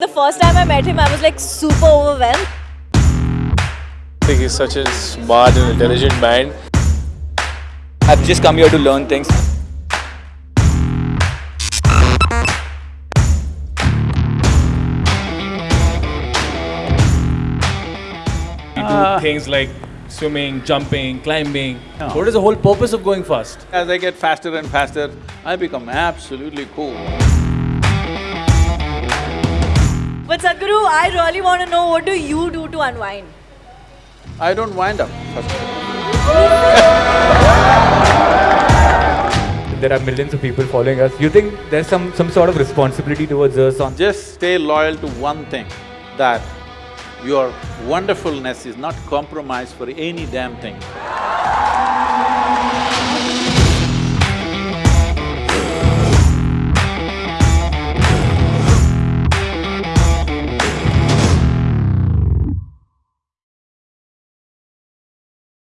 The first time I met him, I was like super overwhelmed. I think he's such a smart and intelligent man. I've just come here to learn things. We do ah. things like swimming, jumping, climbing. What is the whole purpose of going fast? As I get faster and faster, I become absolutely cool. But Sadhguru, I really want to know what do you do to unwind? I don't wind up, first of all. There are millions of people following us. You think there's some, some sort of responsibility towards us on Just stay loyal to one thing, that your wonderfulness is not compromised for any damn thing.